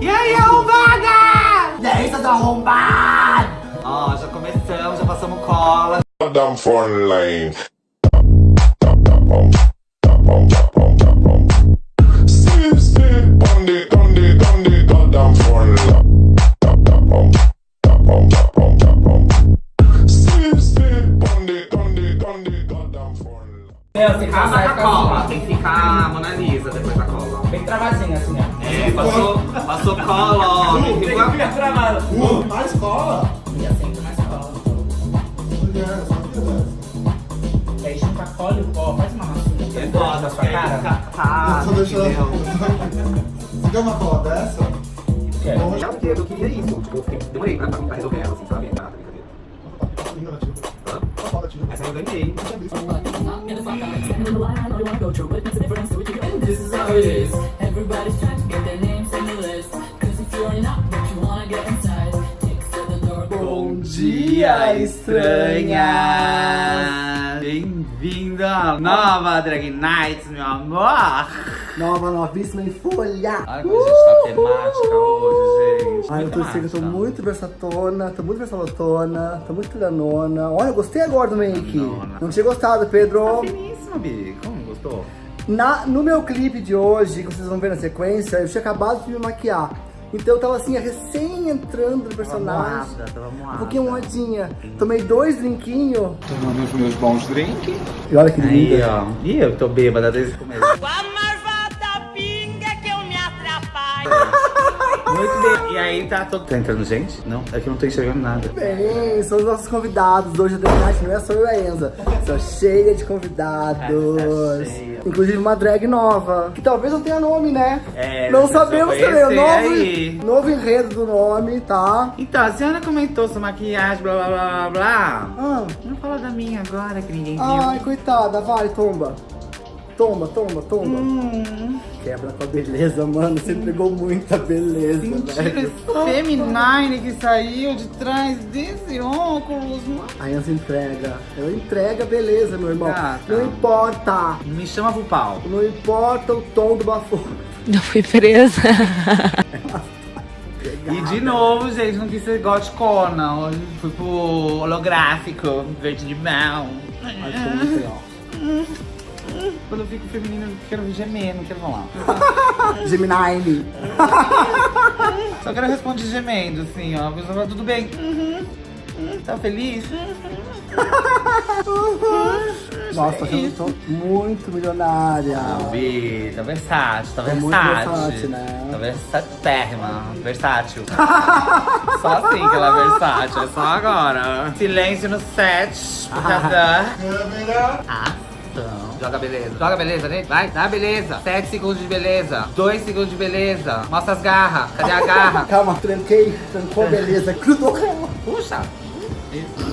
E aí, arrombada? E aí, seus arrombados? Ó, já começamos, já passamos cola. Goddamn phone line. Meu, tem que Ficar na cola, tem que ficar a Mona Lisa depois da cola. Bem travadinho assim, ó. É, passou, passou cola, ó. Tem que ficar travado. Na escola? E assim na escola. Mulher, só que é. E aí junta a cola e pó. Faz uma massinha. É foda, porque sua cara. tá, deixa entendeu? Você quer uma cola dessa? Quer? Bom, Já porque eu queria isso, tipo, eu fiquei, demorei pra, pra resolver ela, assim, sabe? Ah, ativa. Essa eu ganhei. This is how it is. Everybody's trying to get their names on the list. Cause if you're not what you wanna get inside, kicks at the door. Bom dia, estranha! Bem-vindo à nova Drag Nights, meu amor! Nova, novíssima em folha. Olha como a gente tá temática hoje, gente. Ai, eu tô, Muito eu tô muito versatona, tô muito versalotona, tô muito piranona. Olha, eu gostei agora do make. Não tinha gostado, Pedro. Finíssima, Bi. Como gostou? Na, no meu clipe de hoje, que vocês vão ver na sequência, eu tinha acabado de me maquiar. Então eu tava assim, recém entrando no personagem. moada, tava moada. Um pouquinho moadinha. Tomei dois drinquinhos. Tomando os meus bons drinks. E olha que Aí, linda. ó. Ih, eu tô bêbada desde o começo. Com a marvada pinga que eu me atrapalho. Muito bem. E aí, tá todo... Tá entrando gente? Não, é que eu não tô enxergando nada. Bem, são os nossos convidados. Hoje a Night não é só eu e a Enza. São cheia de convidados. Tá cheia. Inclusive uma drag nova. Que talvez não tenha nome, né? É, não sabemos também. O novo, aí. novo enredo do nome, tá? Então, a senhora comentou sua maquiagem, blá blá blá blá blá. Ah, Não fala da minha agora, que ninguém viu. ai, coitada. Vai, tomba. Tomba, tomba, tomba. Hum, Quebra com a beleza, mano. Você entregou muita beleza, mentira, velho. feminine que saiu de trás desse óculos, mano. A Enza entrega. Ela entrega a beleza, meu irmão. Ah, tá. Não importa. Me chama pro pau. Não importa o tom do bafo. Não fui presa. E de novo, gente, não quis ser goticona. Hoje fui pro holográfico, verde de mel. Ai, ficou muito legal. Quando eu fico feminina, eu quero gemer, não quero falar. Gemini. Só quero responder gemendo, assim, ó. A pessoa fala, tudo bem. Uhum. Uhum. Tá feliz? Nossa, eu tô muito milionária. Bi, tá versátil, tá Tá muito versátil. versátil, né? Tá versatérrima, versátil. só assim que ela é versátil, é só agora. Silêncio no set, por causa da Câmera. Ação. Joga beleza, joga beleza, né? Vai, dá beleza. 7 segundos de beleza, 2 segundos de beleza. Mostra as garras, cadê a garra? Calma, tranquei, trancou, beleza, grudou ela. Puxa.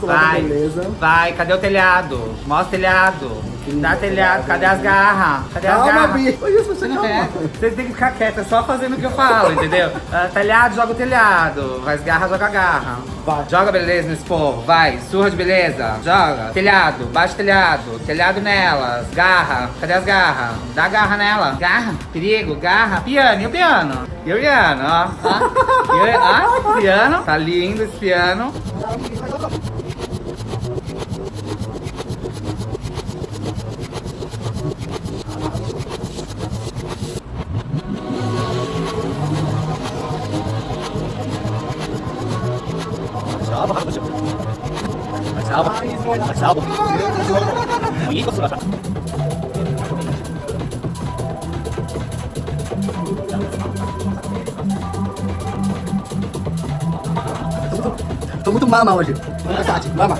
Vai, beleza. vai, cadê o telhado? Mostra o telhado. Dá telhado, cadê as garras? Cadê as Calma, garras? Bi. Olha isso, você É, calma. vocês têm que ficar quieta, só fazendo o que eu falo, entendeu? Ah, telhado, joga o telhado. Faz garra, joga a garra. Vai. Joga beleza nesse povo, vai. Surra de beleza, joga. Telhado, o telhado. Telhado nelas. Garra, cadê as garras? Dá garra nela. Garra, perigo, garra. Piano, e o piano? E o piano, ó. ó. E o, ó, piano. Tá lindo esse piano. Tô muito mama hoje. Versátil, mama.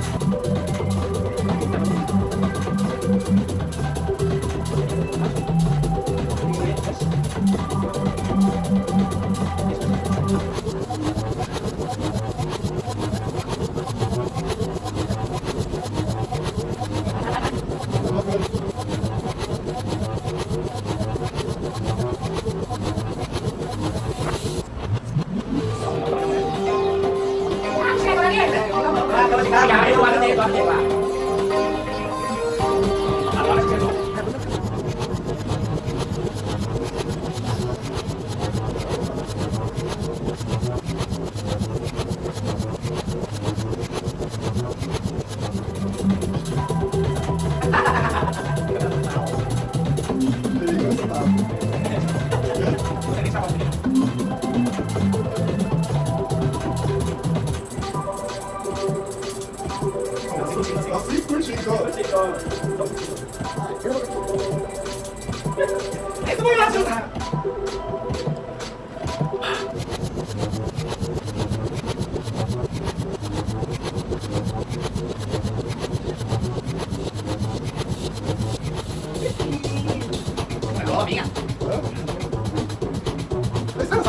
Gracias.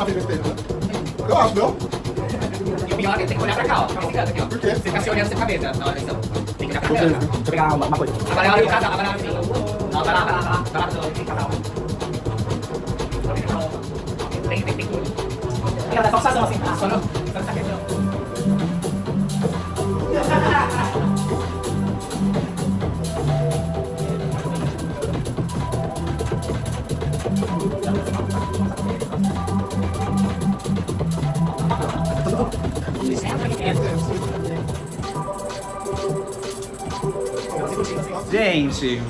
Eu acho, não? E o pior é que tem que olhar pra cá, ó. Fica aqui, ó. Por quê? Você fica se olhando sem cabeça na hora da. Tem que olhar pra câmera. Deixa eu pegar uma, uma coisa. Agora é hora do casal, agora é hora do Não, vai lá, vai lá, vai lá. Vai lá do casal. Tem, tem, tem tudo. Tem que dar só assim, só no Gente,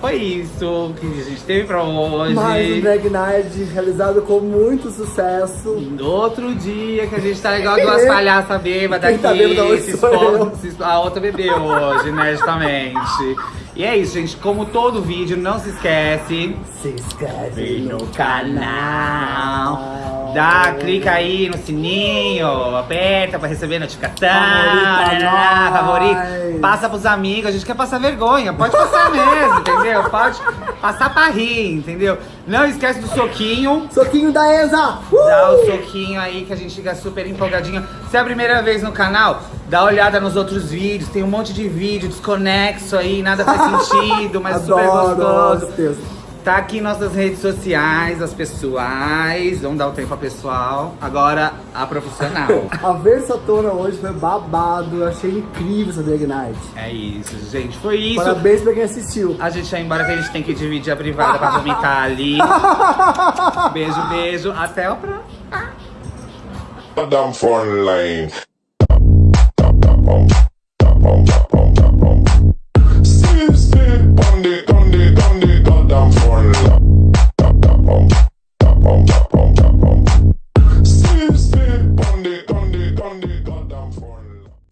foi isso que a gente teve pra hoje. Mais um Drag Night realizado com muito sucesso. No outro dia que a gente tá igual duas palhaças bêbadas Quem aqui. tá bêbada se se A outra bebeu hoje, né, justamente. E é isso, gente. Como todo vídeo, não se esquece. Se inscreve no no canal. Dá, clica aí no sininho, aperta pra receber notificação. Favorita né, nós. favorito. Passa pros amigos, a gente quer passar vergonha. Pode passar mesmo, entendeu? Pode passar pra rir, entendeu? Não esquece do soquinho. Soquinho da Enza! Uh! Dá o soquinho aí que a gente fica super empolgadinho. Se é a primeira vez no canal, dá uma olhada nos outros vídeos. Tem um monte de vídeo desconexo aí, nada faz sentido, mas super Adoro gostoso. os textos. Tá aqui nossas redes sociais, as pessoais. Vamos dar o tempo a pessoal. Agora a profissional. A versatona hoje foi babado, eu achei incrível essa Drag Night. é isso, gente. Foi isso. Parabéns pra quem assistiu. A gente vai embora que a gente tem que dividir a privada pra vomitar ali. Beijo, beijo. Até o próximo. Damn fun line.